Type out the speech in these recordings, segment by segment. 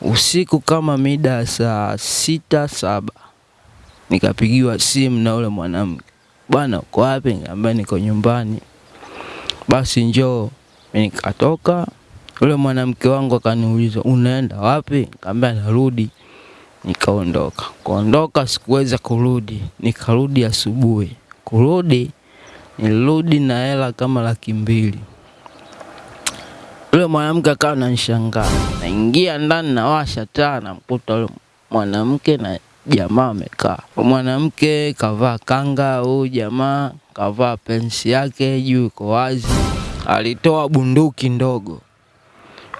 Usiku kama mida saa sita saba nikapigiwa simu na ule mwanamke, bwana uko wapi? Nikamwambia niko nyumbani. Basi njoo. Nikatoka, ule mwanamke wangu akaniuliza unaenda wapi? Nikamwambia narudi. Nikaondoka. Kuondoka sikuweza kurudi, nikarudi asubuhi. Kurudi nilirudi na hela kama laki mbili. Yule mwanamke akawa ananishangaa. Naingia ndani nawasha taa namkuta yule mwanamke na jamaa amekaa. Mwanamke kavaa kanga, huyu jamaa kavaa pensi yake juu iko wazi. Alitoa bunduki ndogo.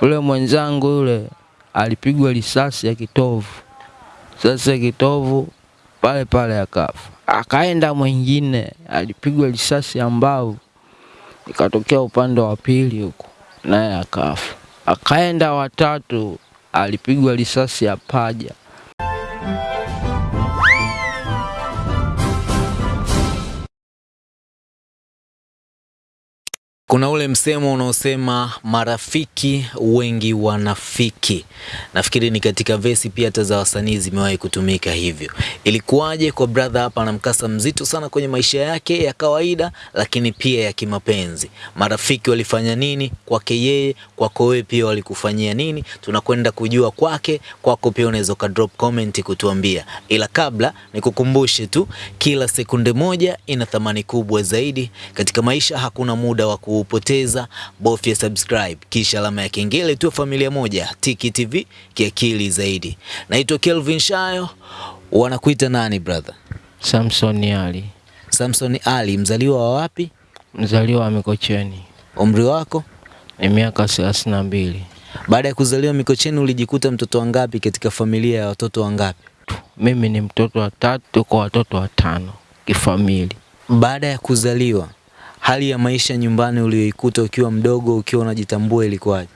Yule mwenzangu yule alipigwa risasi ya kitovu. Sasa kitovu pale pale akafa. Akaenda mwingine alipigwa risasi ya mbavu, ikatokea upande wa pili huko, naye akafa. Akaenda watatu alipigwa risasi ya paja. Kuna ule msemo unaosema marafiki wengi wanafiki. Nafikiri ni katika vesi pia hata za wasanii zimewahi kutumika hivyo. Ilikuwaje kwa brother hapa na mkasa mzito sana kwenye maisha yake ya kawaida, lakini pia ya kimapenzi. Marafiki walifanya nini kwake yeye, kwako wewe pia walikufanyia nini? Tunakwenda kujua kwake, kwako pia unaweza ka drop comment kutuambia. Ila kabla nikukumbushe tu, kila sekunde moja ina thamani kubwa zaidi katika maisha. Hakuna muda wa kuupoteza, bofya subscribe kisha alama ya kengele tu, familia moja Tiki TV kiakili zaidi. Naitwa Kelvin Shayo, wanakuita nani brother? Samson Ali, Samson Ali, mzaliwa wa wapi? mzaliwa wa Mikocheni, Umri wako? ni miaka thelathini na mbili. Baada ya kuzaliwa Mikocheni ulijikuta mtoto wangapi katika familia ya watoto wangapi? Mimi ni mtoto wa tatu kwa watoto watano kifamili. Baada ya kuzaliwa, hali ya maisha nyumbani uliyoikuta ukiwa mdogo, ukiwa unajitambua ilikuwaje?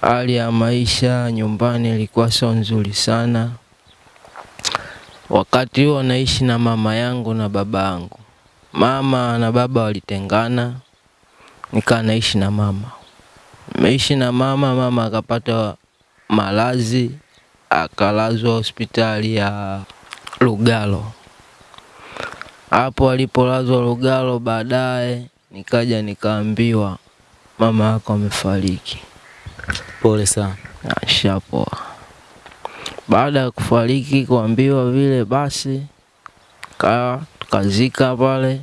Hali ya maisha nyumbani ilikuwa sio nzuri sana. Wakati huo naishi na mama yangu na baba yangu. Mama na baba walitengana, nikaa naishi na mama. Nimeishi na mama, mama akapata malazi, akalazwa hospitali ya Lugalo. Hapo alipolazwa Lugalo, baadaye nikaja nikaambiwa mama yako amefariki. Pole sana. Ashapoa. Baada ya kufariki kuambiwa vile, basi kaa tukazika pale.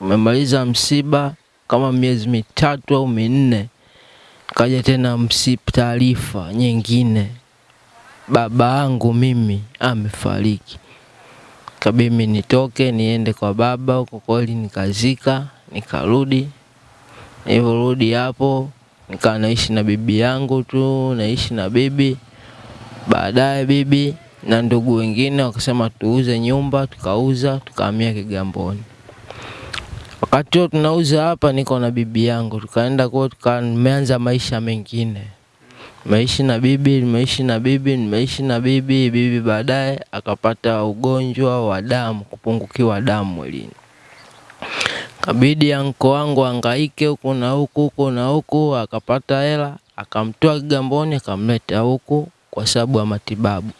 Umemaliza msiba kama miezi mitatu au minne, kaja tena msiba, taarifa nyingine, baba yangu mimi amefariki. Kabidi mimi nitoke niende kwa baba huko, kweli nikazika, nikarudi. Nilivyorudi hapo nikaa naishi na bibi yangu tu, naishi na bibi. Baadaye bibi na ndugu wengine wakasema tuuze nyumba, tukauza, tukahamia Kigamboni. Wakati huo tunauza hapa, niko na bibi yangu, tukaenda kwao, tukaanza maisha mengine, nimeishi na bibi, nimeishi na bibi, nimeishi na bibi. Bibi baadaye akapata ugonjwa wa damu, kupungukiwa damu mwilini. Kabidi anko wangu angaike huku na huku huku na huku, akapata hela, akamtoa Kigamboni akamleta huku kwa sababu ya matibabu.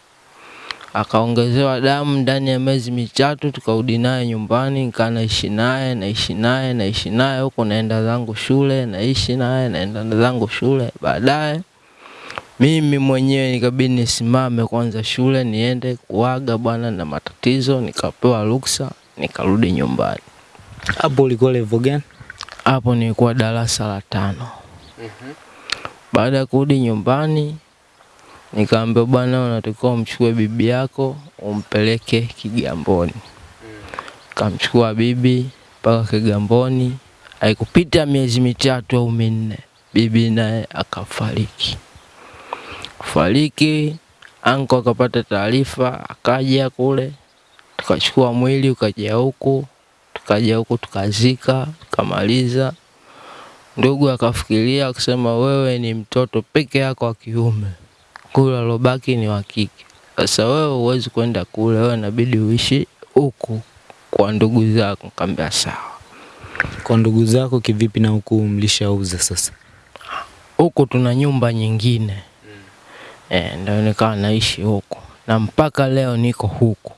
Akaongezewa damu ndani ya miezi mitatu, tukarudi naye nyumbani, nikaa naishi naye naishi naye naishi naye huku, naenda zangu shule, naishi naye naenda zangu shule. Baadaye mimi mwenyewe nikabidi nisimame kwanza shule, niende kuaga bwana na matatizo, nikapewa ruksa, nikarudi nyumbani. Hapo ulikuwa level gani? Hapo nilikuwa darasa la tano. Baada ya kurudi nyumbani, nikaambiwa bwana, unatakiwa umchukue bibi yako umpeleke Kigamboni. Mm. Kamchukua bibi mpaka Kigamboni, haikupita miezi mitatu au minne, bibi naye akafariki. Kufariki, anko akapata taarifa, akaja kule, tukachukua mwili ukaja huku, tukaja huku tukazika, tukamaliza. Ndugu akafikiria akasema, wewe ni mtoto peke yako wa kiume, kule alobaki ni wa kike. Sasa wewe huwezi kwenda kule, wewe inabidi uishi huku kwa ndugu zako. Nikamwambia sawa. Kwa ndugu zako kivipi na huku mlishauza sasa? Huku tuna nyumba nyingine, e, ndio nikawa naishi huku. Na mpaka leo niko huku.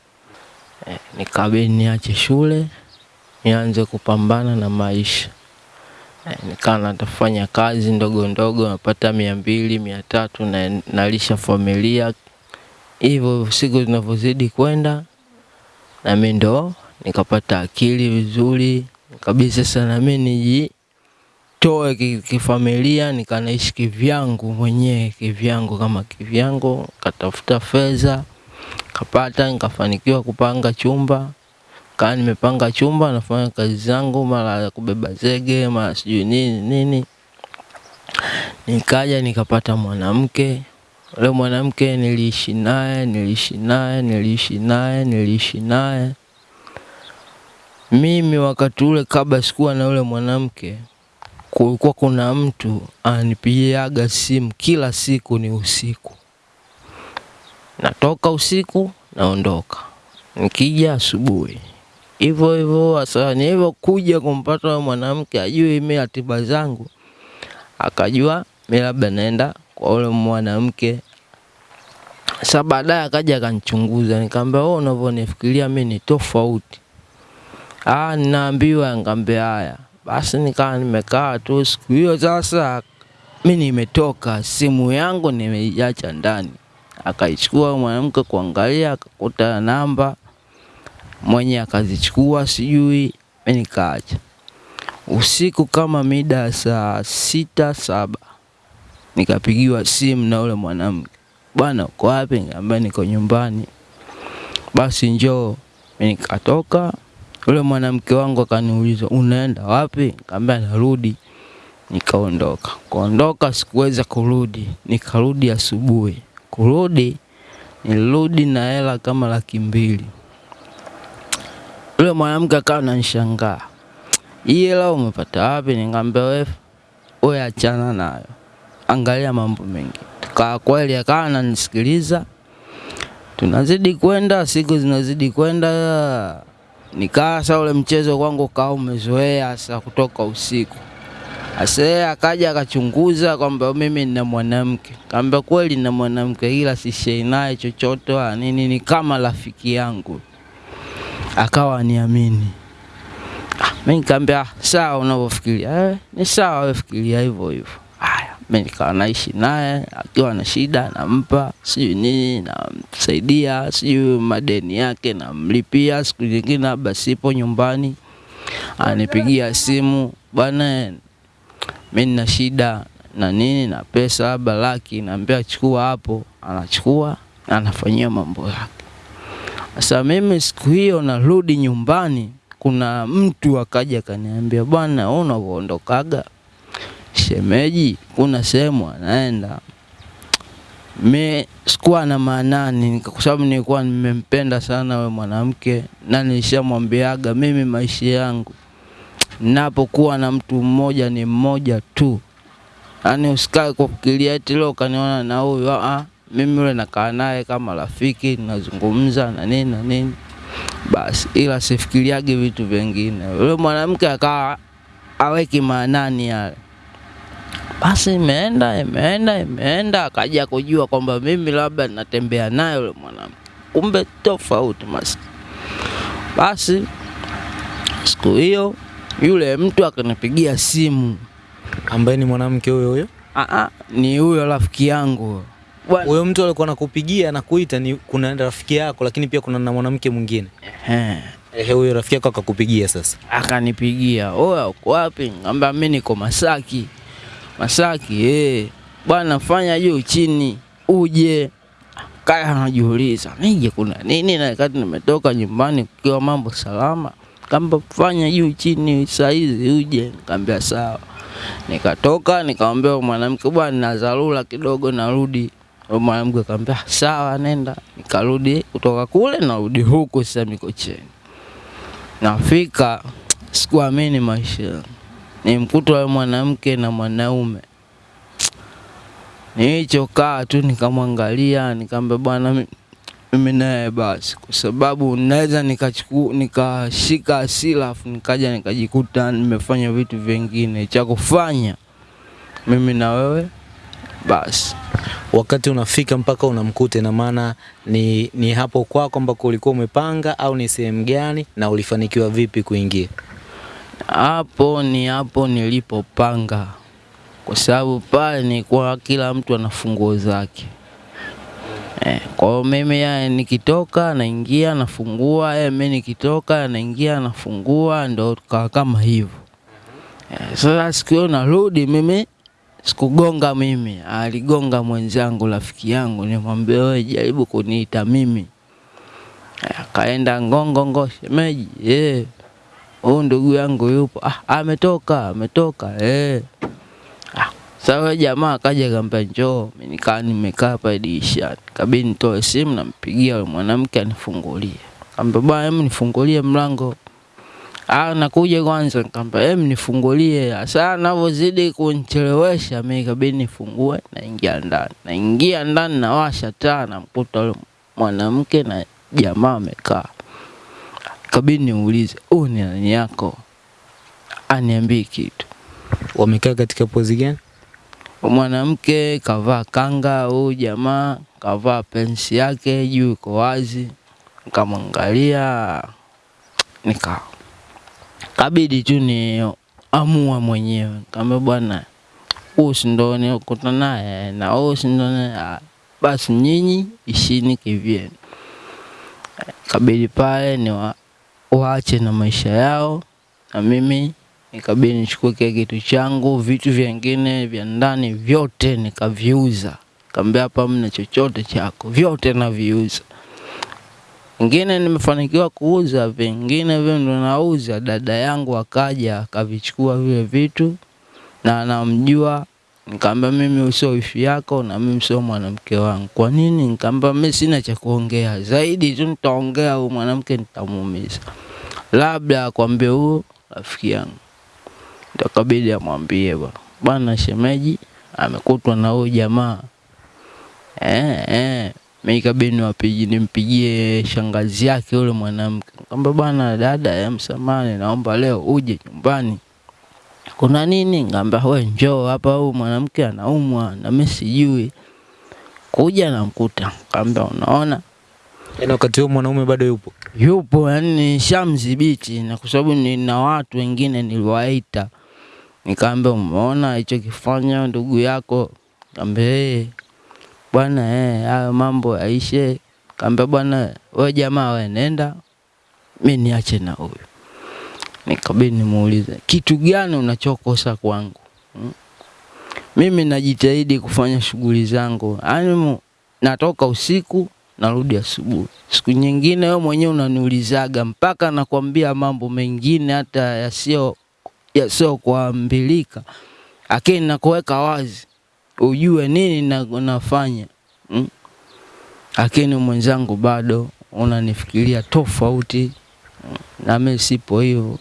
E, nikabidi niache shule nianze kupambana na maisha. E, nikawa natafanya kazi ndogo ndogo napata mia mbili mia tatu na nalisha familia. Hivyo siku zinavyozidi kwenda nami ndo nikapata akili vizuri kabisa sasa nami nijitoe ki- kifamilia nikanaishi kivyangu mwenyewe kivyangu kama kivyangu katafuta fedha kapata nikafanikiwa kupanga chumba. Kaa nimepanga chumba nafanya kazi zangu mara ya kubeba zege mara sijui nini nini. Nikaja nikapata mwanamke. Ule mwanamke niliishi naye niliishi naye niliishi naye niliishi naye. Mimi wakati ule kabla sikuwa na ule mwanamke kulikuwa kuna mtu ananipigiaga simu kila siku ni usiku. Natoka usiku naondoka. Nikija asubuhi. Hivyo hivyo sasa nilivyokuja kumpata huyo mwanamke ajue mi ratiba zangu. Akajua mi labda naenda kwa ule mwanamke. Sa baadaye akaja akanichunguza. Nikaambia wewe unavyonifikiria mi ni tofauti. Ah ninaambiwa. Nikamwambia haya basi nikaa nimekaa tu siku hiyo sasa mi nimetoka simu yangu nimeiacha ndani. Akaichukua mwanamke kuangalia akakuta namba mwenye akazichukua sijui mi nikaacha. Usiku kama mida saa sita saba nikapigiwa simu na ule mwanamke. Bwana uko wapi? Nikamwambia niko nyumbani. Basi njoo. Mi nikatoka yule mwanamke wangu akaniuliza unaenda wapi? Nikamwambia narudi. Nikaondoka. Kuondoka sikuweza kurudi. Nikarudi asubuhi. Kurudi nilirudi na hela kama laki mbili. Yule mwanamke akawa ananishangaa. Hii hela umepata wapi? Nikamwambia wewe wewe achana nayo. Angalia mambo mengi. Kaa kweli akawa ananisikiliza. Tunazidi kwenda siku zinazidi kwenda nikaa sasa ule mchezo kwangu kaa umezoea sasa kutoka usiku Ase akaja akachunguza kwamba mimi nina mwanamke. Kaambia kweli nina mwanamke ila sishei naye chochote nini, ni kama rafiki yangu. Akawa aniamini. Ah, mimi nikamwambia "Ah, sawa unavyofikiria. Eh, ni sawa wewe fikiria hivyo hivyo. Haya, mimi nikawa naishi naye akiwa na shida nampa, sijui nini namsaidia, sijui madeni yake namlipia, siku nyingine labda sipo nyumbani anipigia simu bwana mi nina shida na nini na pesa labda laki, naambia chukua hapo, anachukua anafanyia mambo yake. Sasa mimi siku hiyo narudi nyumbani, kuna mtu akaja akaniambia, bwana wewe unavyoondokaga shemeji, kuna sehemu anaenda. Mi sikuwa na maanani, kwa sababu nilikuwa nimempenda sana we mwanamke, na nilishamwambiaga mimi maisha yangu napokuwa na mtu mmoja ni mmoja tu, yaani usikae kufikiria eti leo kaniona na huyu. Mimi yule nakaa naye kama rafiki, nazungumza na nini na nini basi, ila sifikiriage vitu vingine. Yule mwanamke akawa aweki maanani yale. Basi imeenda imeenda imeenda, akaja kujua kwamba mimi labda natembea naye yule mwanamke, kumbe tofauti maskini. Basi siku hiyo yule mtu akanipigia simu. ambaye ni mwanamke huyo huyo. Aa, ni huyo rafiki yangu Huyo mtu alikuwa anakupigia na kuita ni kuna rafiki yako, lakini pia kuna na mwanamke mwingine. Ehe, Ehe, huyo rafiki yako akakupigia sasa. akanipigia oya, uko wapi? Ngamba mi niko Masaki. Masaki eh, bwana fanya juu chini uje. Kaya anajiuliza nije kuna nini, na wakati nimetoka nyumbani kukiwa mambo salama. Kamba fanya juu chini saizi uje. Nikamwambia sawa. Nikatoka nikamwambia mwanamke, bwana na dharura kidogo, narudi. Mwanamke akamwambia sawa, nenda. Nikarudi kutoka kule, narudi huku sasa Mikocheni. Nafika sikuamini maisha yangu, nimkuta wa mwanamke na mwanaume. Nilichokaa tu nikamwangalia, nikamwambia bwana, mimi naye basi, kwa sababu naweza nikachukua nikashika hasira afu nikaja nikajikuta nimefanya vitu vingine cha kufanya mimi na wewe basi. wakati unafika mpaka unamkuta, ina maana ni, ni hapo kwako ambako ulikuwa umepanga au ni sehemu gani na ulifanikiwa vipi kuingia? Hapo ni hapo nilipopanga, kwa sababu pale nilikuwa kila mtu ana funguo zake. Eh, kwa hiyo mimi yeye nikitoka naingia nafungua, yeye mimi nikitoka naingia nafungua, ndo tukawa kama hivyo. Eh, sasa siku hiyo narudi mimi sikugonga mimi, aligonga mwenzangu rafiki yangu, nimwambia wewe jaribu kuniita mimi. Eh, Akaenda ngongongo, shemeji, eh, huyu ndugu yangu yupo. Ah, ametoka, ametoka, eh. Ah, sasa jamaa akaja akambia njoo, nikaa nimekaa hapa dirisha, Kabidi nitoe simu nampigia yule mwanamke anifungulie. Kaambia bwana, hem nifungulie mlango. Ah, nakuja kwanza. Nikamwambia hem nifungulie. Sasa anavyozidi kunichelewesha mimi kabii nifungue, naingia ndani. Naingia ndani nawasha taa, namkuta yule mwanamke na jamaa amekaa. Kabidi niulize, huyu ni nani yako? Aniambie kitu. Wamekaa katika pozi gani? Mwanamke kavaa kanga, huyu jamaa kavaa pensi yake juu iko wazi. Nikamwangalia nika kabidi tu ni amua mwenyewe. kama bwana, huyu si ndo naye na huyu si ndo naye. "Ah, basi nyinyi ishini kivyenu. Kabidi pale ni wa, waache na maisha yao na mimi nikabidi nichukue kile kitu changu, vitu vingine vya ndani vyote nikaviuza. Kaambia hapa mna chochote chako, vyote naviuza. Vingine nimefanikiwa kuuza, vingine vile ndo nauza. Dada yangu akaja akavichukua vile vitu na anamjua. Nikamwambia mimi sio wifi yako na mimi sio mwanamke wangu. Kwa nini? Nikamba mimi sina cha kuongea zaidi tu, nitaongea huyu mwanamke nitamuumiza, labda akwambie huyo rafiki yangu. Ndakabidi amwambie bwana, bwana shemeji amekutwa na huyu jamaa eh, eh. Mimi ikabidi niwapigi nimpigie shangazi yake yule mwanamke. kwamba bwana dada, msamani, naomba leo uje nyumbani. Kuna nini? Ngamba we njoo hapa, huyu mwanamke anaumwa na mimi sijui. Kuja namkuta. kamba unaona Yaani wakati huo mwanaume bado yupo? yupo, yani shamdhibiti, na kwa sababu nina watu wengine niliwaita, nikaambia umeona hicho kifanya ndugu yako? Kaambia eh, bwana eh, hayo mambo yaishe. Kaambia bwana, we jamaa, we nenda, mi niache na huyu. Nikabidi nimuulize kitu gani unachokosa kwangu? Hmm? Mimi najitahidi kufanya shughuli zangu, yaani natoka usiku narudi asubuhi. Siku nyingine wewe mwenyewe unaniulizaga mpaka nakwambia mambo mengine hata yasio yasio kuambilika, lakini nakuweka wazi ujue nini na, nafanya lakini hmm? mwenzangu bado unanifikiria tofauti hmm? na mimi sipo hivyo.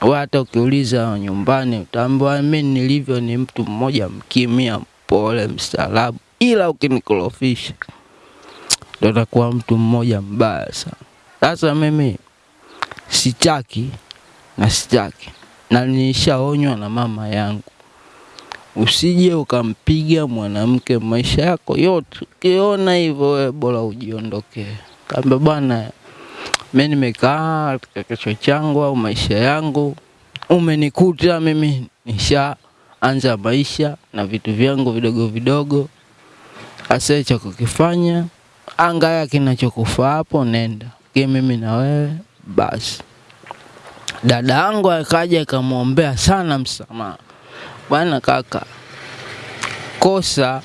Hata ukiuliza nyumbani utaambiwa mimi nilivyo ni mtu mmoja mkimia mpole, mstaarabu, ila ukinikorofisha ndo takuwa mtu mmoja mbaya sana. Sasa mimi sitaki na sitaki, na nishaonywa na mama yangu, usije ukampiga mwanamke maisha yako yote. Ukiona hivyo wewe bora ujiondokee. Kaambia bwana, mimi nimekaa katika kichwa changu au maisha yangu, umenikuta mimi nisha anza maisha na vitu vyangu vidogo vidogo, hasa cha kukifanya angaya kinachokufaa hapo, nenda. Ki mimi na wewe basi. Dada yangu akaja akamwombea sana msamaha, bwana kaka, kosa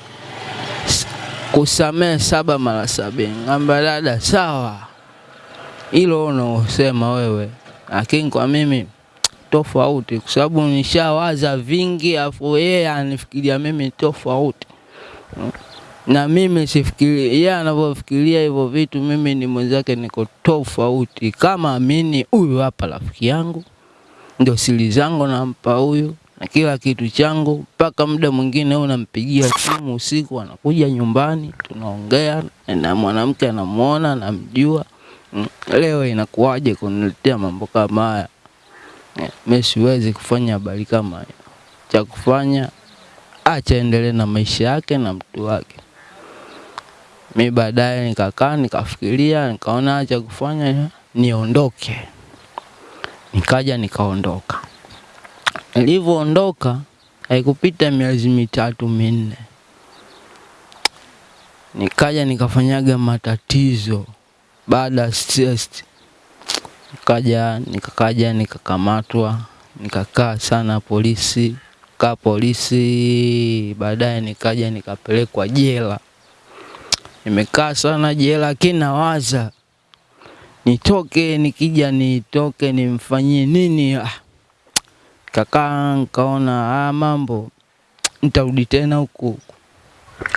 kusamehe saba mara sabini. Ngamba dada, sawa, hilo unaosema wewe, lakini kwa mimi tofauti, kwa sababu nishawaza vingi, afu yeye anifikiria mimi tofauti na mimi sifikiri yeye anavyofikiria hivyo vitu, mimi ni mwenzake, niko tofauti. Kama amini huyu hapa rafiki yangu, ndio siri zangu nampa huyu na kila kitu changu, mpaka muda mwingine huyu nampigia simu usiku, anakuja nyumbani, tunaongea na mwanamke anamuona, namjua. Mm, Leo inakuwaje kuniletea mambo kama haya? Eh, Mimi siwezi kufanya habari kama hiyo. Cha kufanya acha endelee na maisha yake na mtu wake. Mi baadaye nikakaa nikafikiria, nikaona cha kufanya niondoke, nikaja nikaondoka. Nilivyoondoka haikupita miezi mitatu minne, nikaja nikafanyaga matatizo baada nikaja nikakaja nikakamatwa, nikakaa sana polisi, kaa polisi, baadaye nikaja nikapelekwa jela. Nimekaa sana jela, lakini nawaza nitoke, nikija nitoke nimfanyie nini? Ah, kakaa nkaona ah, mambo nitarudi tena huku huku.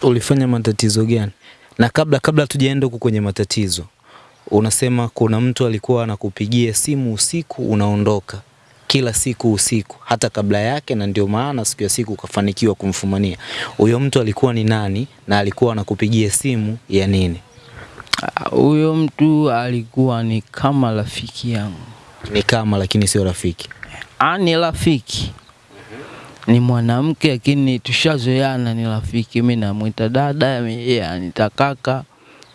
Ulifanya matatizo gani? Na kabla kabla tujaenda huku kwenye matatizo, unasema kuna mtu alikuwa anakupigia simu usiku unaondoka kila siku usiku, hata kabla yake, na ndio maana siku ya siku ukafanikiwa kumfumania. Huyo mtu alikuwa ni nani na alikuwa anakupigia simu ya nini? Huyo mtu alikuwa ni kama rafiki yangu, Ni kama lakini sio rafiki. ah, ni rafiki ni mwanamke lakini tushazoeana, ni rafiki. Mi namwita dada, yeye anita kaka.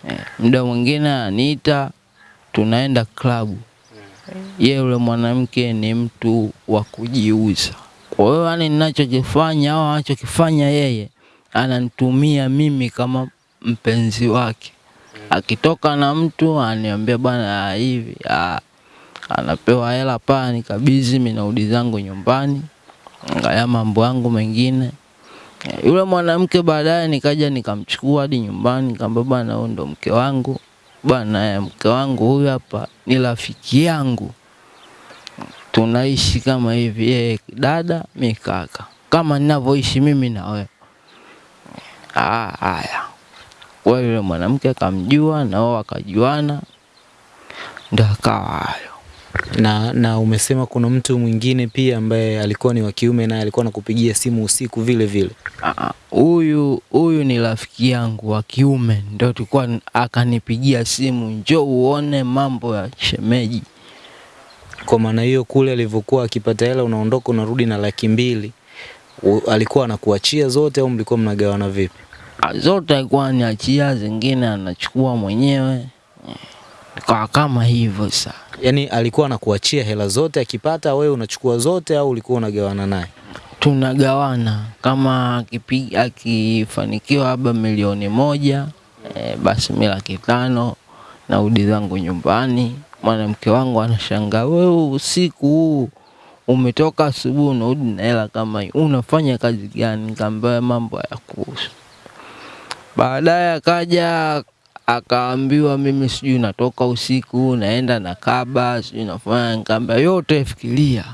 Eh, muda mwingine aniita, tunaenda klabu. Ye yule mwanamke ni mtu wa kujiuza. Kwa hiyo yani, ninachokifanya au anachokifanya yeye, ananitumia mimi kama mpenzi wake. Akitoka na mtu aniambia bwana ah, hivi ah, anapewa hela paa, nikabizi mimi zangu nyumbani angalia mambo yangu mengine. Eh, Yule mwanamke baadaye nikaja nikamchukua hadi nyumbani, nikamwambia bwana, huyu ndo mke wangu bwana, eh, mke wangu huyu hapa ni rafiki yangu, tunaishi kama hivi, yeye dada, mikaka kama ninavyoishi mimi na wewe. Ah, haya. Kwa yule mwanamke akamjua na wao wakajuana, ndo akawa hayo. Na, na umesema kuna mtu mwingine pia ambaye alikuwa ni wa kiume naye alikuwa anakupigia simu usiku vile vile. Ah, huyu huyu ni rafiki yangu wa kiume, ndio tulikuwa akanipigia simu, njoo uone mambo ya shemeji. Kwa maana hiyo kule alivyokuwa akipata hela unaondoka unarudi na laki mbili, u- alikuwa anakuachia zote au mlikuwa mnagawana vipi? Ah, Zote alikuwa aniachia, zingine anachukua mwenyewe, Ikawa kama hivyo sasa. Yaani alikuwa anakuachia hela zote akipata, wewe unachukua zote au ulikuwa unagawana naye? tunagawana kama akipi- akifanikiwa labda milioni moja e, basi mi laki tano narudi zangu nyumbani. Mwanamke wangu anashangaa, wewe usiku huu umetoka asubuhi unarudi na hela kama hii, unafanya kazi gani? Nikamwambia mambo ya kuhusu. Baadaye akaja akaambiwa mimi sijui natoka usiku naenda na kaba sijui nafanya, nikamwambia yote fikiria.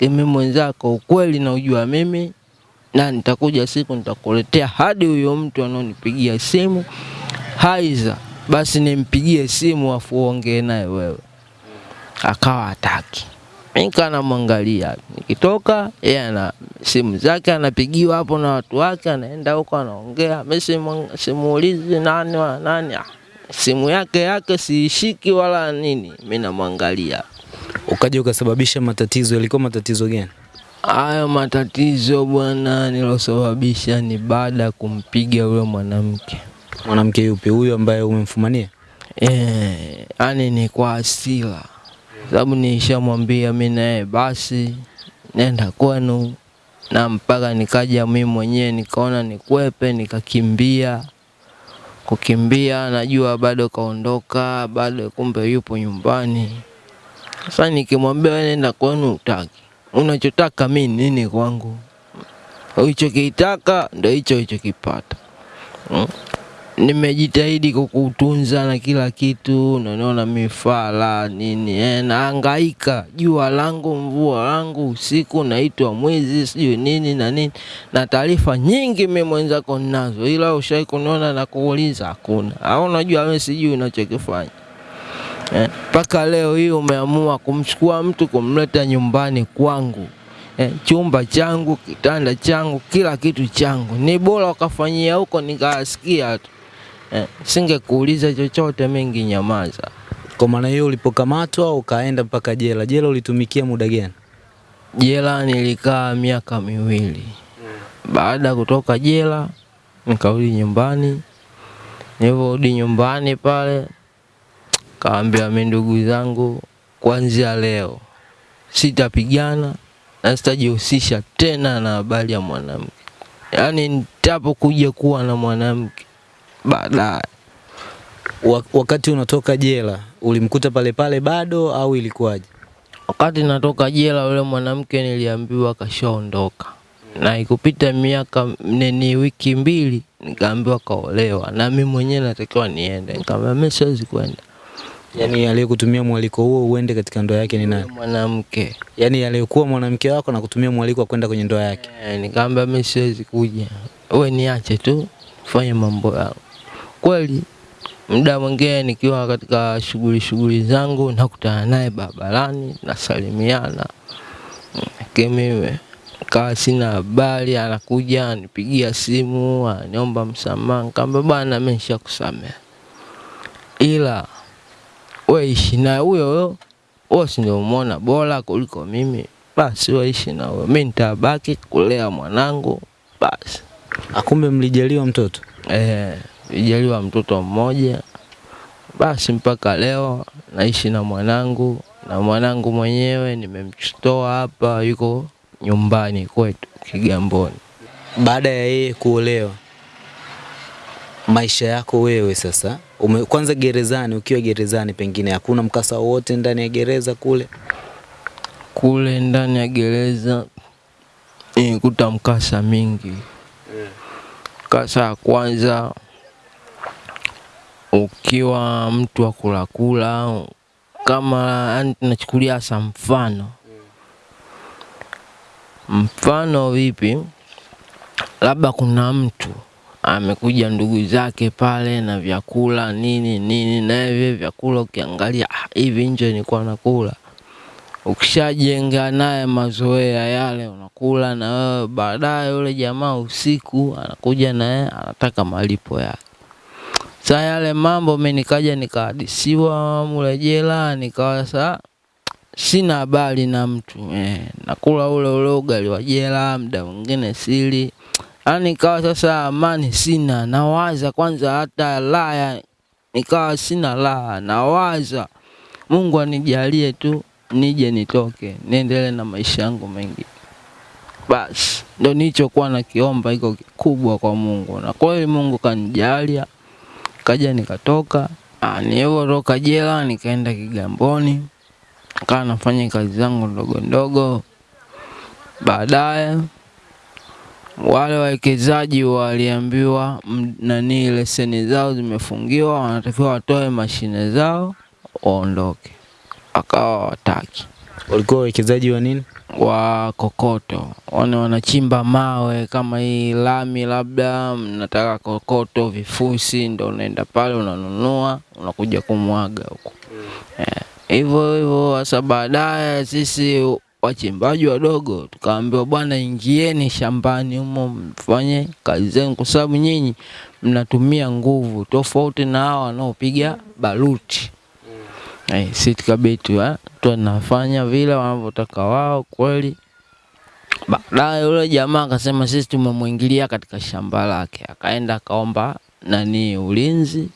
Mimi mwenzako, ukweli na ujua mimi na nitakuja siku nitakuletea hadi huyo mtu anaonipigia simu. Haiza, basi nimpigie simu afu uongee naye wewe. Akawa hataki, Mika anamwangalia nikitoka yeye ana simu zake anapigiwa hapo na watu wake, anaenda huko anaongea, simu- simuulizi nani wa nani, simu yake yake siishiki wala nini, mimi namwangalia. Ukaja ukasababisha matatizo, yalikuwa matatizo gani? Hayo matatizo bwana, nilosababisha ni baada ya kumpiga yule mwanamke Mwanamke yupi huyo ambaye umemfumania? eh, yani ni kwa hasira, sababu nishamwambia mi naye basi nenda kwenu, na mpaka nikaja mimi mwenyewe nikaona nikwepe, nikakimbia. Kukimbia najua bado kaondoka, bado kumbe yupo nyumbani. Sasa nikimwambia wewe nenda kwenu, utaki. Unachotaka mi nini kwangu? Ulichokitaka ndo hicho ulichokipata. Mm. Nimejitahidi kukutunza na kila kitu, unaona mifala nini eh, naangaika jua langu mvua langu usiku, naitwa mwizi sijui nini na nini, na taarifa nyingi mimi mwenzako ninazo, ila ushai kuniona na kuuliza hakuna. Au unajua wewe sijui unachokifanya. Eh, mpaka leo hii umeamua kumchukua mtu kumleta nyumbani kwangu. Eh, chumba changu, kitanda changu, kila kitu changu. Ni bora ukafanyia huko nikasikia tu eh, singekuuliza chochote, mengi nyamaza. Kwa maana hiyo ulipokamatwa ukaenda mpaka jela, jela ulitumikia muda gani? Jela nilikaa miaka miwili. Baada ya kutoka jela nikarudi nyumbani, Nilivyorudi nyumbani pale, kaambia mi ndugu zangu, kuanzia leo sitapigana na sitajihusisha tena na habari ya mwanamke, yaani nitapokuja kuwa na mwanamke baadaye. Wakati unatoka jela ulimkuta pale pale bado au ilikuwaje? Wakati natoka jela, yule mwanamke niliambiwa kashaondoka, na ikupita miaka nini, wiki mbili, nikaambiwa kaolewa, na mimi mwenyewe natakiwa niende. Nikamwambia mimi siwezi kwenda, Yaani aliyekutumia mwaliko huo uende katika ndoa yake ni nani? mwanamke Yaani aliyekuwa mwanamke wako na kutumia mwaliko wa kwenda kwenye ndoa yake. E, nikamwambia mimi siwezi kuja, wewe niache tu fanye mambo yangu. Kweli muda mwingine nikiwa katika shughuli shughuli zangu nakutana naye barabarani, nasalimiana, kimimi mimi kawa sina habari, anakuja anipigia simu aniomba msamaha, nikamwambia bwana, mimi nishakusamehe, ila weishi naye huyo huyo, wewe si ndio umeona bora kuliko mimi, basi wewe ishi na huyo, mimi nitabaki kulea mwanangu. Basi. Akumbe mlijaliwa mtoto. Eh, nijaliwa mtoto mmoja basi, mpaka leo naishi na mwanangu, na mwanangu mwenyewe nimemchotoa hapa, yuko nyumbani kwetu Kigamboni. Baada ya yeye kuolewa, maisha yako wewe sasa ume, kwanza gerezani, ukiwa gerezani, pengine hakuna mkasa wowote ndani ya gereza kule. Kule ndani ya gereza nilikuta mkasa mingi. Mkasa ya kwanza, ukiwa mtu wa kulakula, kama nachukulia tunachukulia hasa mfano. Mfano vipi, labda kuna mtu amekuja ndugu zake pale na vyakula nini nini, na hivi vyakula ukiangalia ah, hivi nje nilikuwa nakula. Ukishajenga naye mazoea yale unakula na wewe, baadaye yule jamaa usiku anakuja naye anataka malipo yake. Saa yale mambo mimi nikaja nikahadisiwa mule jela, nikawa saa sina habari na mtu eh, nakula ule ule ugali wa jela, muda mwingine sili, yaani nikawa sasa amani sina, nawaza kwanza hata laya, nikawa sina raha, nawaza. Mungu anijalie tu nije nitoke niendelee na maisha yangu mengi. Basi ndo nilichokuwa nakiomba iko kikubwa kwa Mungu, na kweli Mungu kanijalia, kaja nikatoka. Ah, Nilivyotoka jela nikaenda Kigamboni, kaa nafanya kazi zangu ndogo ndogo. Baadaye wale wawekezaji waliambiwa nani, leseni zao zimefungiwa, wanatakiwa watoe mashine zao waondoke, akawa wataki Walikuwa wawekezaji wa nini? wa kokoto, wana wanachimba mawe kama hii lami, labda mnataka kokoto, vifusi, ndo unaenda pale unanunua, unakuja kumwaga huko hivyo yeah. hivyo. Sasa baadaye sisi wachimbaji wadogo tukaambiwa, bwana, ingieni shambani humo mfanye kazi zenu, kwa sababu nyinyi mnatumia nguvu tofauti na hao wanaopiga baruti. Eh, si tukabidi eh, tunafanya vile wanavyotaka wao kweli. Baadaye yule jamaa akasema sisi tumemwingilia katika shamba lake, akaenda akaomba nani ulinzi,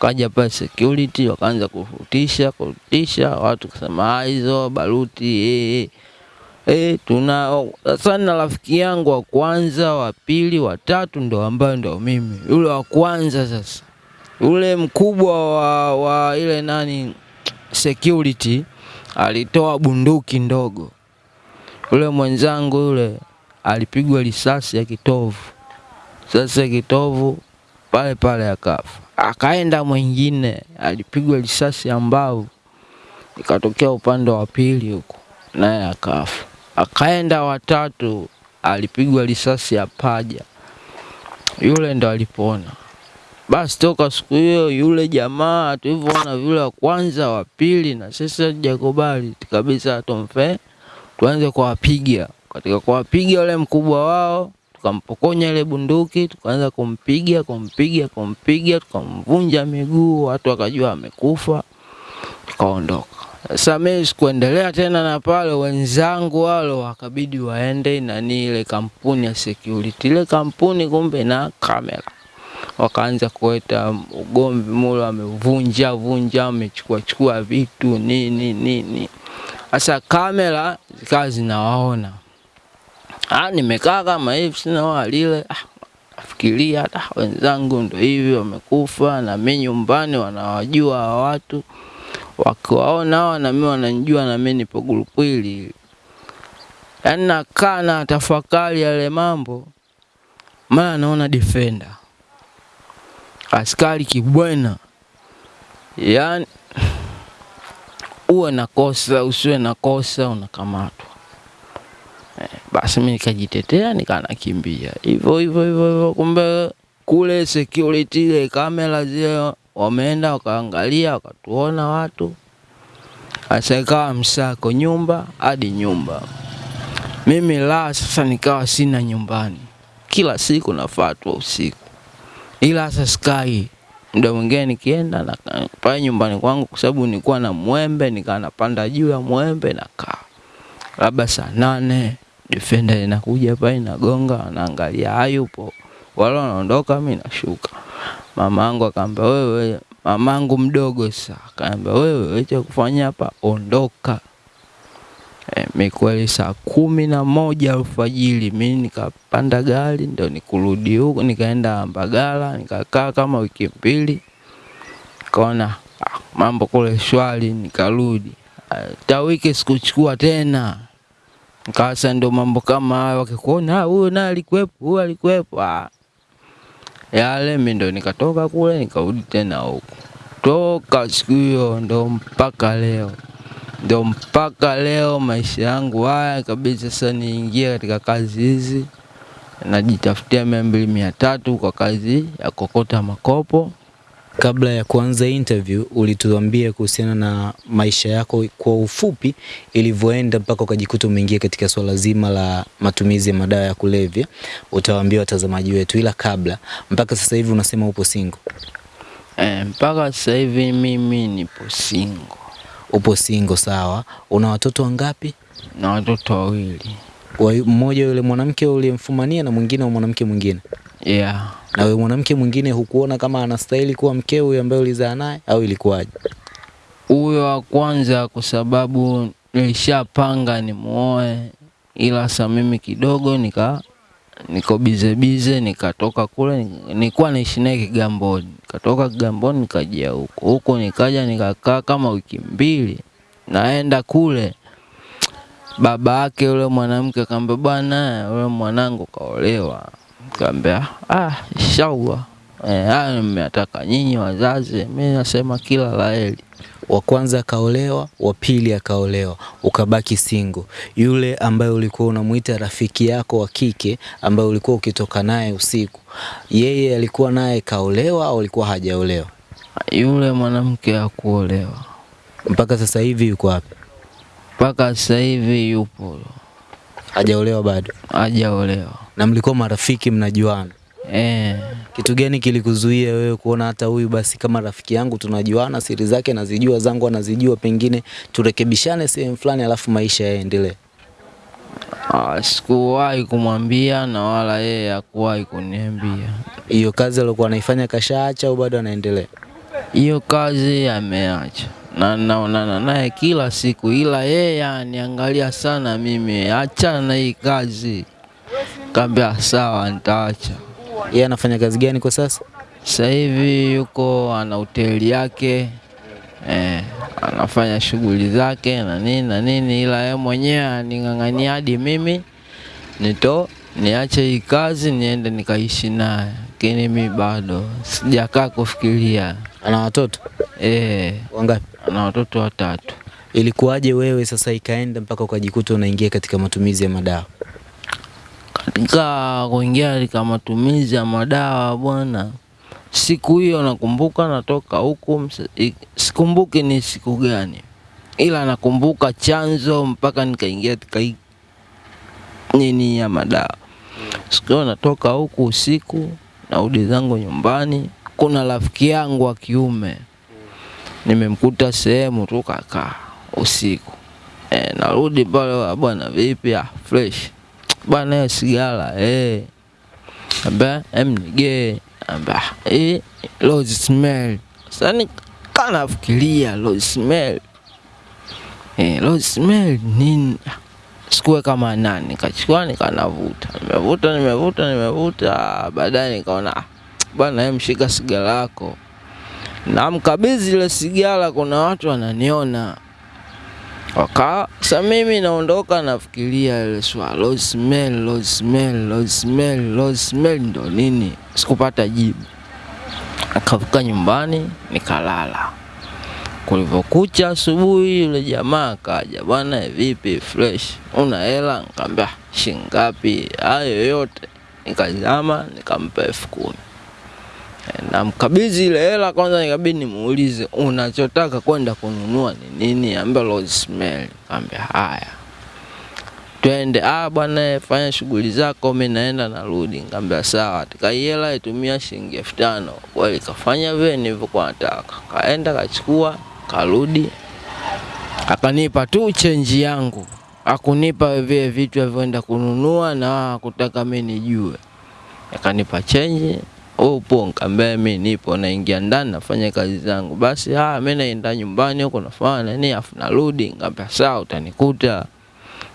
kaja pale security, wakaanza kufutisha kufutisha, watu kusema "Ah, hizo baruti eh, eh. Eh, tuna sasa na rafiki yangu wa kwanza, wa pili, wa tatu ndo ambayo ndo mimi. Yule wa kwanza sasa, yule mkubwa wa, wa ile nani security alitoa bunduki ndogo. Ule mwenzangu yule alipigwa risasi ya kitovu. Sasa kitovu pale pale akafa. Akaenda mwingine alipigwa risasi ya mbavu, ikatokea upande wa pili huko, naye akafa. Akaenda watatu alipigwa risasi ya paja, yule ndo alipona. Basi toka siku hiyo yule jamaa tulivyoona vile wa kwanza, wa pili, na sisi hatujakubali kabisa, tumfe tuanze kuwapiga. Katika kuwapiga yule mkubwa wao, tukampokonya ile bunduki, tukaanza kumpiga kumpiga kumpiga, tukamvunja miguu, watu wakajua amekufa, tukaondoka. Sasa mimi sikuendelea tena na pale, wenzangu wale wakabidi waende nani ile kampuni ya security. Ile kampuni kumbe na kamera wakaanza kuleta ugomvi mule, wamevunja vunja, wamechukua chukua vitu nini nini. Sasa kamera zikawa zinawaona, ah, nimekaa kama hivi sina walile lile. Ah, nafikiria ah, wenzangu ndo hivi wamekufa, na mimi nyumbani wanawajua hawa watu, wakiwaona hawa na mimi wananijua, na mimi nipo grupu. Yaani nakaa na tafakari yale mambo, mara naona defender askari kibwena, yani uwe na kosa usiwe na kosa unakamatwa. Eh, basi mimi nikajitetea nikanakimbia. Hivyo hivyo hivyo hivyo, kumbe kule security ile kamera zile wameenda wakaangalia wakatuona watu, asaikawa msako nyumba hadi nyumba. Mimi la sasa nikawa sina nyumbani, kila siku nafatwa usiku, ila sasa sky muda mwingine nikienda na pale nyumbani kwangu, kwa sababu nilikuwa na mwembe, nikaa napanda juu ya mwembe nakaa, labda saa nane defender inakuja pale inagonga, anaangalia hayupo, wale wanaondoka, mimi nashuka. Mamangu akaambia wewe, mamangu mdogo sasa akaambia wewe, wewe cha kufanya hapa, ondoka. E, mi kweli saa kumi na moja alfajiri mi nikapanda gari ndo nikurudi huko, nikaenda Mbagala nikakaa kama wiki mbili, nikaona ah, mambo kule shwari, nikarudi. Hata wiki sikuchukua tena, nikawasa ndo mambo kama hayo, wakikuona "Ah, huyo naye alikuwepo, huyo alikuwepo ah. Yale mi ndo nikatoka kule nikarudi tena huko, toka siku hiyo ndo mpaka leo ndo mpaka leo maisha yangu haya kabisa. Sasa niingie katika kazi hizi, najitafutia mia mbili mia tatu kwa kazi ya kokota makopo. Kabla ya kuanza interview, ulituambia kuhusiana na maisha yako kwa ufupi ilivyoenda mpaka ukajikuta umeingia katika swala zima la matumizi ya madawa ya kulevya. Utawaambia watazamaji wetu, ila kabla, mpaka sasa hivi unasema upo single. E, mpaka sasa hivi mimi nipo single Upo single, sawa. Una watoto wangapi? na watoto wawili. Kwa Mmoja yule mwanamke uliyemfumania na mwingine wa mwanamke mwingine. Yeah. Na wewe mwanamke mwingine hukuona kama anastahili kuwa mkeo huyo ambaye ulizaa naye au ilikuwaje? Huyo wa kwanza kwa sababu nilishapanga nimuoe, ila sasa mimi kidogo nika niko bize bize, nikatoka kule, nilikuwa naishi naye Kigamboni, nikatoka Kigamboni nikajia huko huko, nikaja nikakaa kama wiki mbili, naenda kule baba yake yule mwanamke akamwambia, bwana yule mwanangu kaolewa. Kaambia ah, inshallah eh, mmeataka nyinyi wazazi, mimi nasema kila la heri. Wa kwanza akaolewa, wa pili akaolewa, ukabaki single. Yule ambaye ulikuwa unamuita rafiki yako wa kike ambaye ulikuwa ukitoka naye usiku, yeye alikuwa naye kaolewa au alikuwa hajaolewa? Yule mwanamke hakuolewa Mpaka sasa hivi yuko wapi? mpaka sasa hivi yupo Hajaolewa bado. hajaolewa. Na mlikuwa marafiki, mnajuana. Eh, Kitu gani kilikuzuia wewe kuona hata huyu basi kama rafiki yangu tunajuana, siri zake nazijua, zangu anazijua, pengine turekebishane sehemu fulani, alafu maisha yaendelee? ah, sikuwahi kumwambia na wala yeye hakuwahi kuniambia. Hiyo kazi aliokuwa anaifanya kashaacha au bado anaendelea? Hiyo kazi ameacha na naonana naye kila siku, ila yeye aniangalia sana mimi, achana na hii kazi. Kaambia sawa, nitaacha. Yeye anafanya kazi gani kwa sasa? Sasa hivi yuko ana hoteli yake eh, anafanya shughuli zake na nini na nini, ila yeye mwenyewe aning'ang'ania hadi mimi nito niache hii kazi niende nikaishi naye, lakini mi bado sijakaa kufikiria. Ana watoto Eh, wangapi? ana watoto watatu. Ilikuwaje wewe sasa ikaenda mpaka ukajikuta unaingia katika matumizi ya madawa? Katika kuingia katika matumizi ya madawa bwana, siku hiyo nakumbuka natoka huku, sikumbuki ni siku gani, ila nakumbuka chanzo mpaka nikaingia katika nini ya madawa. Siku hiyo natoka huku usiku, narudi zangu nyumbani, kuna rafiki yangu wa kiume nimemkuta sehemu tu kakaa usiku. E, narudi pale, "Ah, bwana vipi? Ah, fresh bwana, sigara eh, amba em nigee amba eh, rose smell. Sasa kana fikiria rose smell. Eh, rose smell nini? kama nani, nikachukua nikanavuta, nimevuta nimevuta nimevuta, baadaye nikaona "Ah, bwana, mshika sigara yako, namkabidhi ile sigara, kuna watu wananiona waka sa mimi naondoka, nafikiria ile swala Rosemary, Rosemary, Rosemary, Rosemary ndo nini? Sikupata jibu, Akafika nyumbani nikalala. Kulivyokucha asubuhi, yule jamaa akaja, bwana, vipi, fresh, una hela? Nikamwambia shingapi? Hayo yote nikazama, nikampa elfu kumi namkabidhi ile hela kwanza, nikabidi nimuulize unachotaka kwenda kununua ni nini? Ambia rose smell. Kaambia haya, twende. Ah bwana, fanya shughuli zako, mi naenda narudi. Nikamwambia sawa. Tikaiela itumia shilingi elfu tano kweli, kafanya vile nilivyokuwa nataka, kaenda kachukua, karudi, akanipa tu chenji yangu, akunipa vile vitu alivyoenda kununua na kutaka mi nijue, akanipa chenji upo nikamwambia mi nipo, naingia ndani nafanya kazi zangu. Basi haya, mi naenda nyumbani huko nafanya nini, afu narudi. Nikamwambia sawa, utanikuta.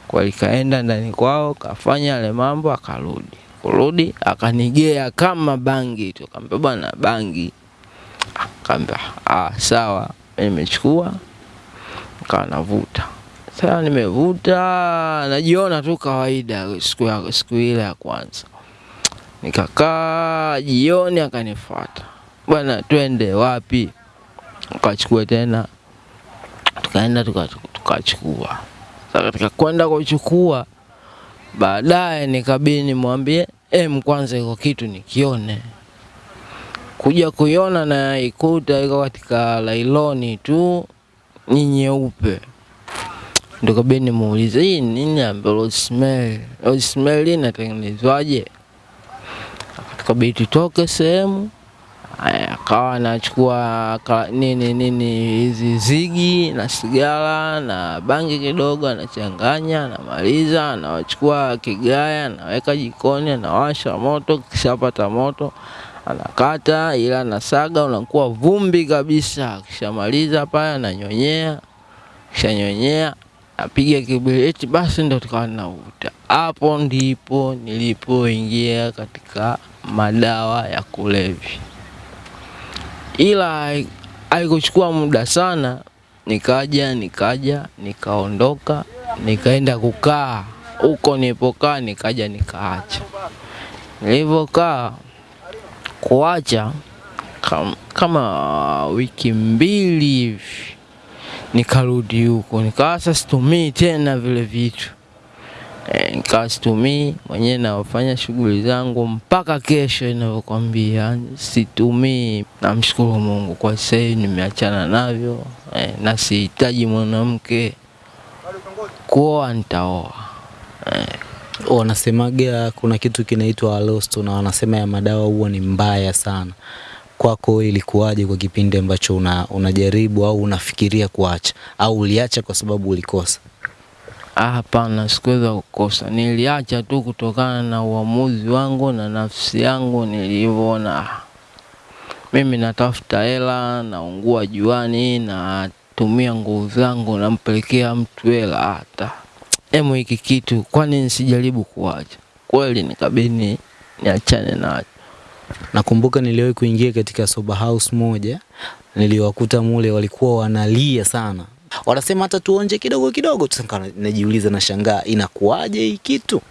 kwa. kaenda ndani kwao kafanya yale mambo, akarudi. Kurudi akanigea kama bangi tu, kambea bwana, bangi. kambea ah, sawa, nimechukua, nikawa navuta. Sasa nimevuta, najiona tu kawaida siku siku ile ya kwanza Nikakaa jioni, akanifuata bwana, twende wapi? ukachukua tena, tukaenda tukachukua. Sasa katika kwenda kuchukua, baadaye nikabidi nimwambie em, kwanza iko kitu nikione. Kuja kuiona na ikuta iko katika lailoni tu ni nyeupe, ndo kabidi nimuulize hii nini? Ambe rosemary rosemary Rose inatengenezwaje? Kabidi tutoke sehemu, akawa anachukua nini nini hizi zigi na sigara na bangi kidogo, anachanganya, anamaliza, anachukua kigaya, anaweka jikoni, anawasha moto, kishapata moto anakata, ila anasaga, unakuwa vumbi kabisa. Akishamaliza pale ananyonyea, kishanyonyea apiga kibiriti, basi ndo tukawa navuta. Hapo ndipo nilipoingia katika madawa ya kulevya, ila hai- haikuchukua muda sana, nikaja nikaja nikaondoka, nikaenda kukaa. Huko nilipokaa, nikaja nikaacha. Nilivyokaa kuacha kam, kama wiki mbili hivi nikarudi huko, nikawa sasa situmii tena vile vitu e, nikawa situmii mwenyewe, nafanya shughuli zangu mpaka kesho inavyokwambia, situmii. Namshukuru Mungu kwa sasa nimeachana navyo e, na sihitaji mwanamke. Kuoa nitaoa e, Wanasemaga kuna kitu kinaitwa alosto na wanasema ya madawa huwa ni mbaya sana. Kwako ilikuwaje kwa kipindi ambacho una, unajaribu au unafikiria kuacha au uliacha kwa sababu ulikosa? Hapana, sikuweza kukosa. Niliacha tu kutokana na uamuzi wangu na nafsi yangu nilivyoona. Mimi natafuta hela, naungua juani, natumia nguvu zangu, nampelekea mtu hela. Hata emu hiki kitu, kwani nisijaribu kuacha? Kweli nikabidi niachane nacho. Nakumbuka niliwahi kuingia katika sober house moja, niliwakuta mule walikuwa wanalia sana, wanasema hata tuonje kidogo kidogo. Sasa najiuliza na shangaa, inakuwaje hii kitu?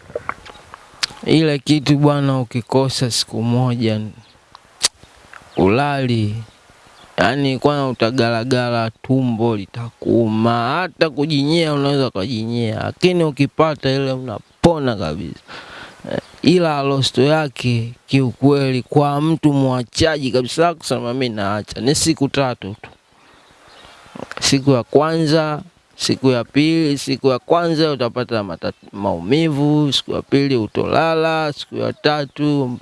Ile kitu bwana, ukikosa siku moja ulali, yani kwana utagalagala, tumbo litakuuma, hata kujinyea unaweza ukajinyea, lakini ukipata ile unapona kabisa. Eh, Ila losto yake kiukweli, kwa mtu mwachaji kabisa kusema mimi naacha, ni siku tatu tu. Siku ya kwanza siku ya pili, siku ya kwanza utapata mata, maumivu, siku ya pili utolala, siku ya tatu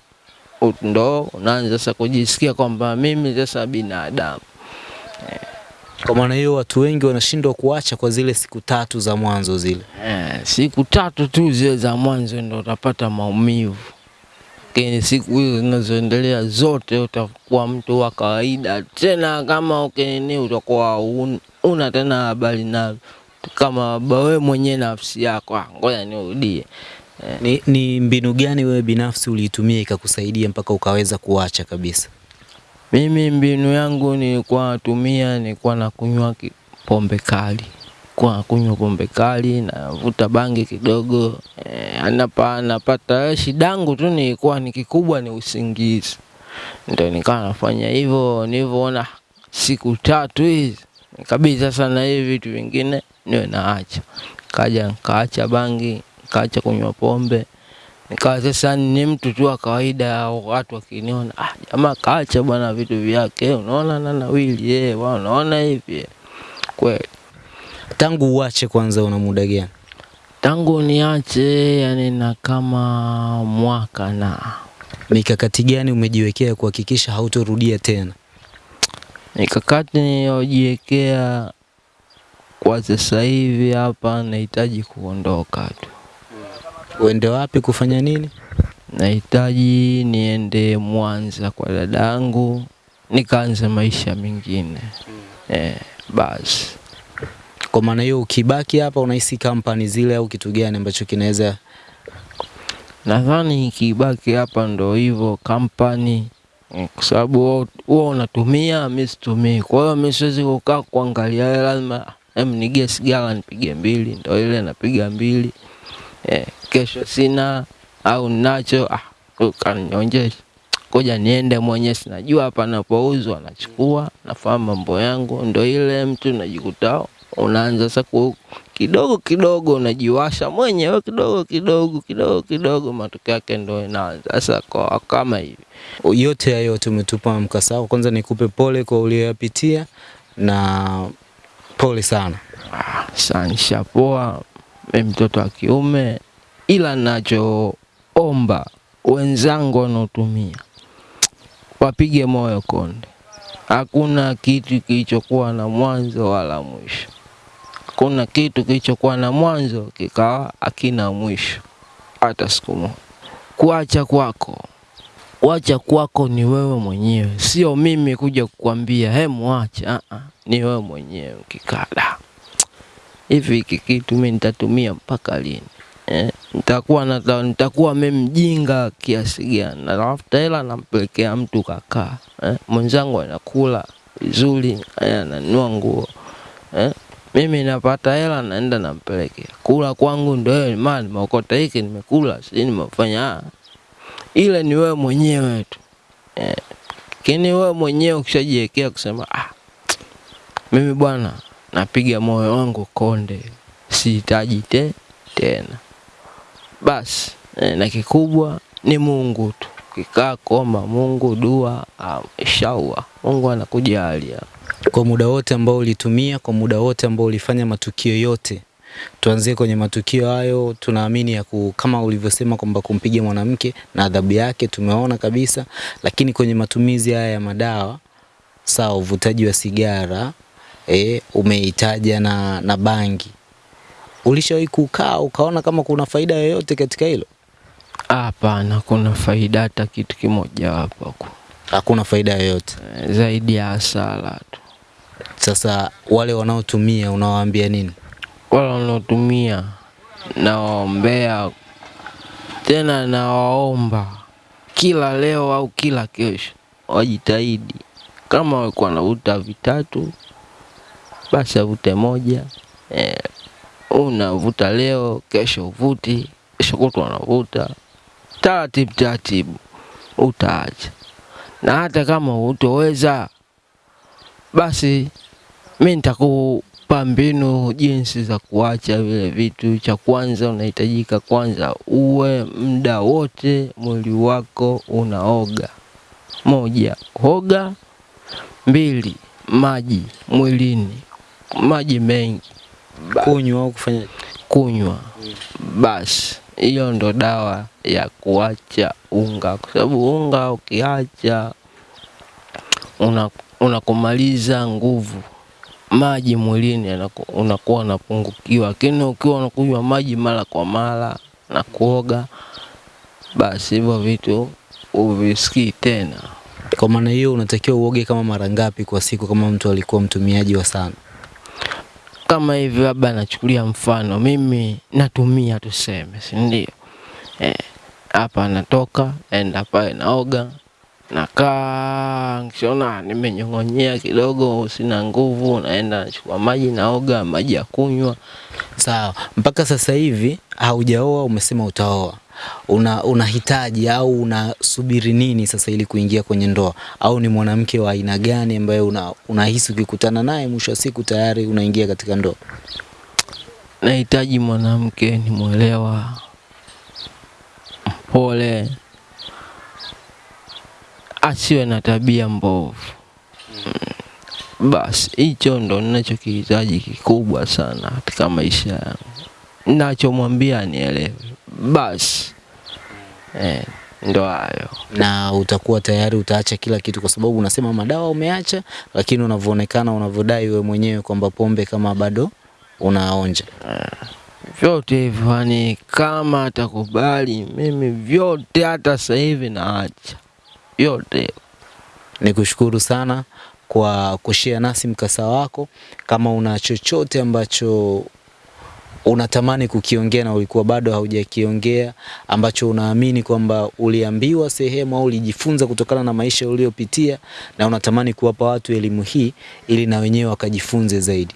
ndo unaanza sasa kujisikia kwamba mimi sasa binadamu. Kwa maana hiyo watu wengi wanashindwa kuacha kwa zile siku tatu za mwanzo zile. Eh, siku tatu tu zile za mwanzo ndo utapata maumivu lakini siku hizo zinazoendelea zote utakuwa mtu wa kawaida tena. Kama ukinini utakuwa un, una tena habari nalo kama wewe mwenyewe nafsi yako, "Ah, ngoja nirudie. Ni, ni mbinu gani wewe binafsi uliitumia ikakusaidia mpaka ukaweza kuacha kabisa? Mimi mbinu yangu nilikuwa natumia, nilikuwa nakunywa pombe kali, kwa kunywa pombe kali, navuta bangi kidogo eh, anapa, napata shida yangu tu nilikuwa ni kikubwa ni usingizi, ndio nikawa nafanya hivyo. Nilivyoona siku tatu hizi nikabidi sasa na hivi vitu vingine niwe naacha, kaja nikaacha bangi, nikaacha kunywa pombe nikawa sasa ni mtu tu wa kawaida, watu wakiniona, ah, jamaa kaacha bwana vitu vyake, unaona na nawili eh, unaona hivi eh." kweli. Tangu uache kwanza una muda gani? Tangu niache yani na kama mwaka na Mikakati gani umejiwekea kuhakikisha hautorudia tena? mikakati niliyojiwekea kwa sasa hivi hapa, nahitaji kuondoka tu, Uende wapi kufanya nini? nahitaji niende Mwanza kwa dadangu nikaanze maisha mengine eh, basi. Kwa maana hiyo ukibaki hapa unahisi kampani zile au kitu gani ambacho kinaweza Nadhani ikibaki hapa ndo hivyo kampani, eh, kwa sababu wewe unatumia, mimi situmii. Kwa hiyo mimi siwezi kukaa kuangalia, lazima em, nigie sigara nipige mbili, ndo ile napiga mbili. Eh, kesho sina au nacho, ah, ukanionyesha koja niende mwenye sinajua hapa napouzwa, nachukua nafahamu mambo yangu, ndo ile mtu najikuta unaanza sasa ku- kidogo kidogo unajiwasha mwenyewe kidogo kidogo kidogo kidogo, matokeo yake ndio inaanza sasa kwa kama hivi. yote hayo yote umetupa mkasa wako. Kwanza nikupe pole kwa uliyoyapitia na pole sana. Ah, nishapoa, mimi mtoto wa kiume, ila nachoomba wenzangu wanaotumia wapige moyo konde. Hakuna kitu kilichokuwa na mwanzo wala mwisho. Hakuna kitu kilichokuwa na mwanzo kikawa hakina mwisho. Hata siku moja. Kuacha kwako, kuacha kwako ni wewe mwenyewe, sio mimi kuja kukwambia he, muache ni wewe mwenyewe ukikaa hivi hiki kitu mimi nitatumia mpaka lini? Eh, nitakuwa nata, nitakuwa mimi kiasi gani? Natafuta hela nampelekea mtu kakaa, eh, mwenzangu anakula vizuri, eh, ananunua nguo. Eh, mimi napata hela naenda nampelekea kula kwangu, ndo hiyo maana nimeokota hiki nimekula, si nimefanya ah. Ile ni wewe mwenyewe tu eh, lakini wewe mwenyewe ukishajiwekea kusema ah, mimi bwana napiga moyo wangu konde, sihitaji te tena basi eh, na kikubwa ni Mungu tu, kikaa koma, Mungu dua, ah, inshallah Mungu anakujalia. Kwa muda wote ambao ulitumia, kwa muda wote ambao ulifanya matukio yote, tuanzie kwenye matukio hayo. Tunaamini ya ku, kama ulivyosema kwamba kumpiga mwanamke na adhabu yake tumeona kabisa, lakini kwenye matumizi haya ya madawa, sawa, uvutaji wa sigara e, umeitaja na, na bangi, ulishawahi kukaa ukaona kama kuna faida yoyote katika hilo? Hapana, kuna faida hata kitu kimoja hapo Hakuna faida yoyote. eh, zaidi ya hasara tu. Sasa wale wanaotumia unawaambia nini? Wale wanaotumia nawaombea tena, nawaomba kila leo au kila kesho wajitahidi, kama walikuwa wanavuta vitatu basi avute moja. Eh, unavuta leo, kesho uvuti, kesho kutu unavuta, taratibu taratibu utaacha, na hata kama utoweza basi mi nitakupa mbinu jinsi za kuacha vile vitu. Cha kwanza unahitajika kwanza uwe muda wote mwili wako unaoga. Moja, hoga. Mbili, maji mwilini, maji mengi Kunywa au kufanya kunywa. Basi hiyo ndo dawa ya kuacha unga, kwa sababu unga ukiacha una unakumaliza nguvu maji mwilini unakuwa unapungukiwa, lakini ukiwa unakunywa maji mara kwa mara na kuoga, basi hivyo vitu uvisikii tena. Kwa maana hiyo unatakiwa uoge kama mara ngapi kwa siku kama mtu alikuwa mtumiaji wa sana? Kama hivi labda nachukulia mfano, mimi natumia tuseme, si ndio? Eh, hapa natoka enda pale naoga, nakaa nikishaona nimenyong'onyea kidogo, sina nguvu, naenda nachukua maji naoga, maji ya kunywa. Sawa, mpaka sasa hivi haujaoa, umesema utaoa. Una unahitaji au unasubiri nini sasa ili kuingia kwenye ndoa? Au ni mwanamke wa aina gani ambaye una, unahisi ukikutana naye mwisho wa siku tayari unaingia katika ndoa? Nahitaji mwanamke ni mwelewa, mpole, asiwe na tabia mbovu. Mm, Basi hicho ndo ninachokihitaji kikubwa sana katika maisha yangu, nachomwambia anielewe. Basi eh, ndo hayo. na utakuwa tayari utaacha kila kitu, kwa sababu unasema madawa umeacha, lakini unavyoonekana unavyodai wewe mwenyewe kwamba pombe kama bado unaonja. vyote hivyo, yani kama atakubali mimi vyote, hata sasa hivi naacha vyote. Nikushukuru sana kwa kushare nasi mkasa wako. Kama una chochote ambacho unatamani kukiongea na ulikuwa bado haujakiongea, ambacho unaamini kwamba uliambiwa sehemu au ulijifunza kutokana na maisha uliyopitia, na unatamani kuwapa watu elimu hii ili na wenyewe wakajifunze zaidi.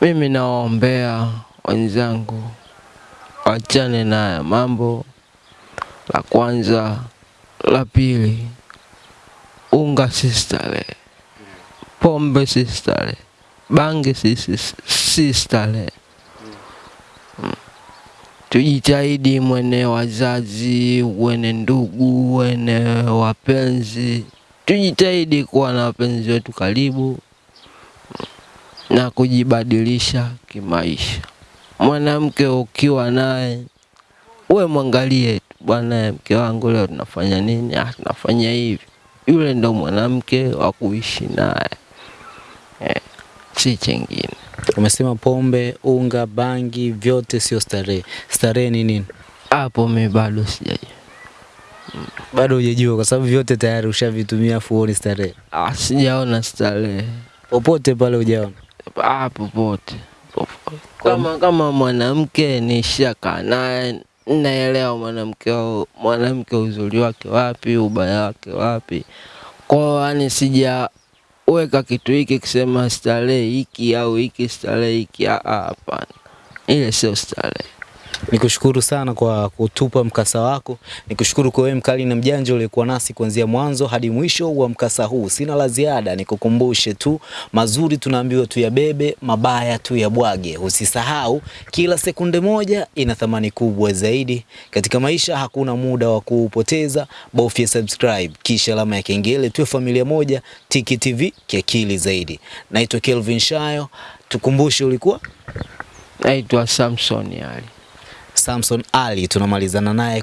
Mimi nawaombea wenzangu wachane na mambo, la kwanza. La pili, unga sistale pombe sistale bangi si, si, si starehe. Mm. Tujitahidi mwene wazazi, wene ndugu, wene wapenzi, tujitahidi kuwa na wapenzi wetu karibu na kujibadilisha kimaisha. Mwanamke ukiwa naye uwe mwangalie bwana, mke wangu leo tunafanya nini? Ah, tunafanya hivi. Yule ndo mwanamke wa kuishi naye eh, si chengine. Umesema pombe, unga, bangi vyote sio starehe. Starehe ni nini? Hapo mi bado sijajua, Bado hujajua kwa sababu vyote tayari ushavitumia afu huoni starehe. ah, sijaona starehe Popote pale hujaona. ah, popote popote. Kama kama mwanamke nishakaa naye, naelewa mwanamke wa- mwanamke uzuri wake wapi, ubaya wake wapi. Kwa yani sijaweka kitu hiki kusema starehe hiki au hiki starehe hiki, hapana, ile sio starehe. Nikushukuru sana kwa kutupa mkasa wako. Nikushukuru kwa wewe mkali na mjanja uliyekuwa nasi kuanzia mwanzo hadi mwisho wa mkasa huu. Sina la ziada, nikukumbushe tu mazuri tunaambiwa tuyabebe, mabaya tuyabwage. Usisahau kila sekunde moja ina thamani kubwa zaidi katika maisha. Hakuna muda wa kuupoteza, bofya subscribe kisha alama ya kengele, tuwe familia moja. Tiki TV kiakili zaidi. Naitwa Kelvin Shayo, tukumbushe ulikuwa Naitwa Samson Ali. Samson Ali tunamalizana naye.